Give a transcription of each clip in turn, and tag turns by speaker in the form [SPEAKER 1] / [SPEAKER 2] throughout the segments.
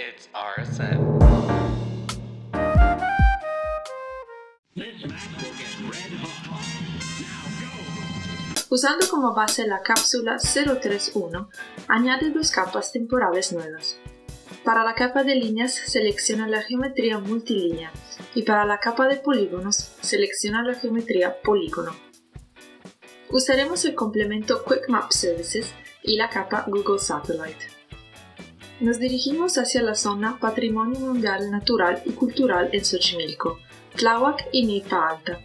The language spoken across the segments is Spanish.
[SPEAKER 1] It's RSN.
[SPEAKER 2] Usando como base la cápsula 031, añade dos capas temporales nuevas. Para la capa de líneas selecciona la geometría multilínea y para la capa de polígonos selecciona la geometría polígono. Usaremos el complemento Quick Map Services y la capa Google Satellite. Nos dirigimos hacia la zona Patrimonio Mundial Natural y Cultural en Xochimilco, Tláhuac y Milpa Alta.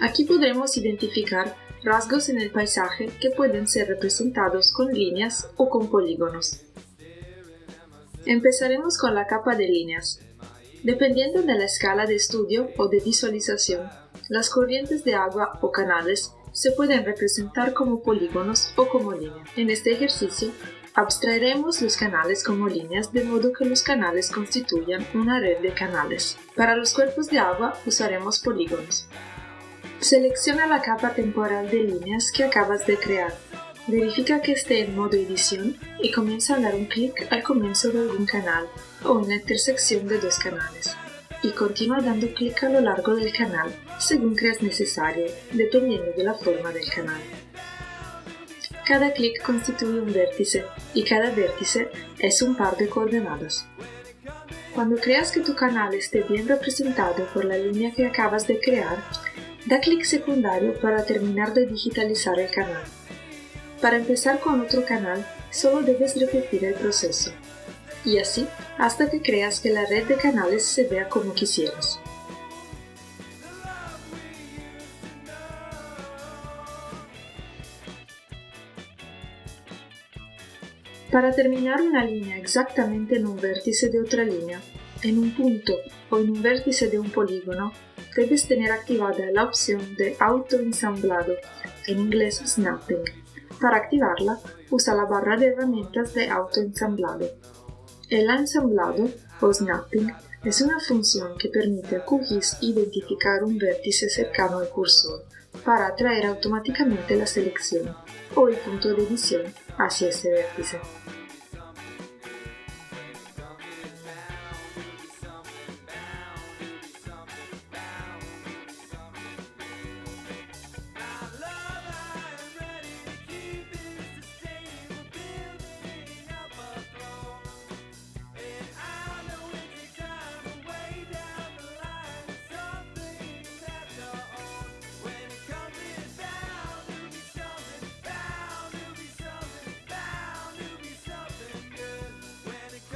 [SPEAKER 2] Aquí podremos identificar rasgos en el paisaje que pueden ser representados con líneas o con polígonos. Empezaremos con la capa de líneas. Dependiendo de la escala de estudio o de visualización, las corrientes de agua o canales se pueden representar como polígonos o como líneas. En este ejercicio, abstraeremos los canales como líneas de modo que los canales constituyan una red de canales. Para los cuerpos de agua usaremos polígonos. Selecciona la capa temporal de líneas que acabas de crear. Verifica que esté en modo edición y comienza a dar un clic al comienzo de algún canal o en la intersección de dos canales. Y continúa dando clic a lo largo del canal según creas necesario, dependiendo de la forma del canal. Cada clic constituye un vértice y cada vértice es un par de coordenadas. Cuando creas que tu canal esté bien representado por la línea que acabas de crear, da clic secundario para terminar de digitalizar el canal. Para empezar con otro canal, solo debes repetir el proceso. Y así hasta que creas que la red de canales se vea como quisieras. Para terminar una línea exactamente en un vértice de otra línea, en un punto o en un vértice de un polígono, debes tener activada la opción de autoensamblado, en inglés snapping. Para activarla, usa la barra de herramientas de autoensamblado. El ensamblado o snapping es una función que permite a QGIS identificar un vértice cercano al cursor para atraer automáticamente la selección o el punto de edición hacia ese vértice.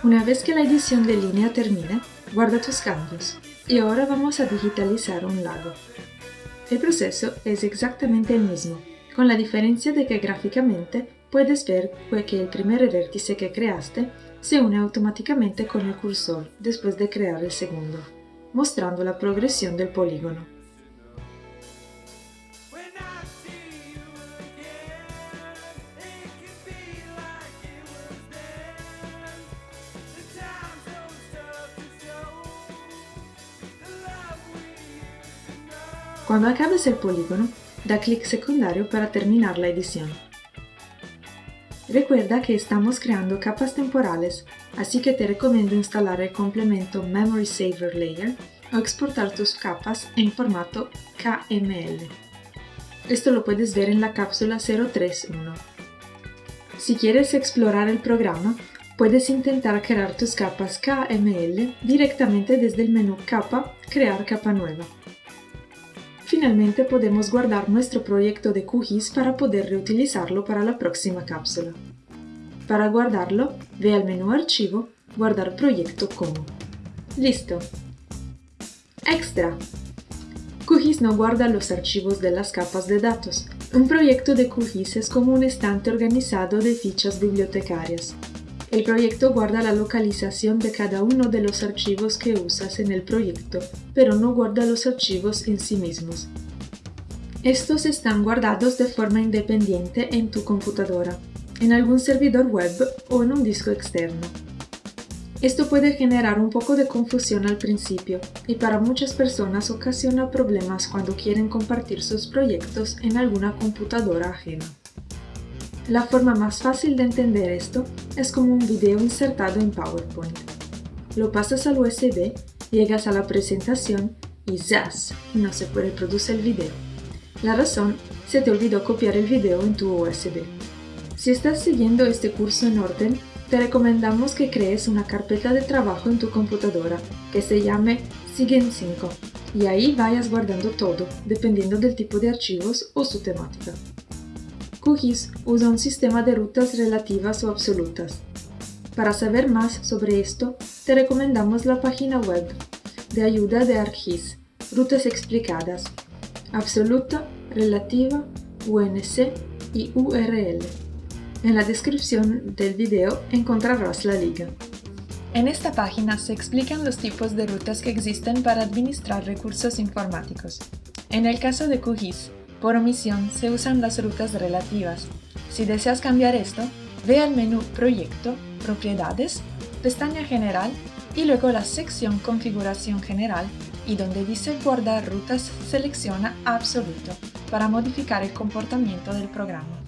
[SPEAKER 2] Una vez que la edición de línea termine, guarda tus cambios. Y ahora vamos a digitalizar un lago. El proceso es exactamente el mismo, con la diferencia de que gráficamente puedes ver que el primer vértice que creaste se une automáticamente con el cursor después de crear el segundo, mostrando la progresión del polígono. Cuando acabes el polígono, da clic secundario para terminar la edición. Recuerda que estamos creando capas temporales, así que te recomiendo instalar el complemento Memory Saver Layer o exportar tus capas en formato KML. Esto lo puedes ver en la cápsula 031. Si quieres explorar el programa, puedes intentar crear tus capas KML directamente desde el menú Capa, Crear capa nueva. Finalmente podemos guardar nuestro proyecto de QGIS para poder reutilizarlo para la próxima cápsula. Para guardarlo, ve al menú Archivo, Guardar proyecto como. ¡Listo! ¡Extra! QGIS no guarda los archivos de las capas de datos. Un proyecto de QGIS es como un estante organizado de fichas bibliotecarias. El proyecto guarda la localización de cada uno de los archivos que usas en el proyecto, pero no guarda los archivos en sí mismos. Estos están guardados de forma independiente en tu computadora, en algún servidor web o en un disco externo. Esto puede generar un poco de confusión al principio y para muchas personas ocasiona problemas cuando quieren compartir sus proyectos en alguna computadora ajena. La forma más fácil de entender esto es como un video insertado en PowerPoint. lo pasas al USB, llegas a la presentación y ¡zas! No se puede producir el video. La razón, se te olvidó copiar el video en tu USB. Si estás siguiendo este curso en orden, te recomendamos que crees una carpeta de trabajo en tu computadora que se llame Siguen 5 y ahí vayas guardando todo, dependiendo del tipo de archivos o su temática. QGIS usa un sistema de rutas relativas o absolutas. Para saber más sobre esto, te recomendamos la página web de ayuda de ArcGIS, Rutas Explicadas, Absoluta, Relativa, UNC y URL. En la descripción del video encontrarás la liga. En esta página se explican los tipos de rutas que existen para administrar recursos informáticos. En el caso de QGIS, por omisión se usan las rutas relativas. Si deseas cambiar esto, ve al menú Proyecto, Propiedades, pestaña General y luego la sección Configuración General y donde dice Guardar rutas selecciona Absoluto para modificar el comportamiento del programa.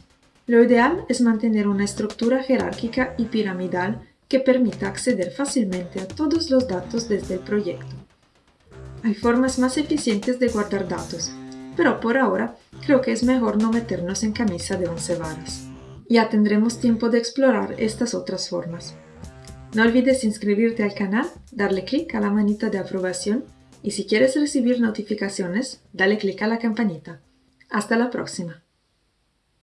[SPEAKER 2] Lo ideal es mantener una estructura jerárquica y piramidal que permita acceder fácilmente a todos los datos desde el proyecto. Hay formas más eficientes de guardar datos, pero por ahora creo que es mejor no meternos en camisa de once varas. Ya tendremos tiempo de explorar estas otras formas. No olvides inscribirte al canal, darle clic a la manita de aprobación y si quieres recibir notificaciones, dale clic a la campanita. Hasta la próxima.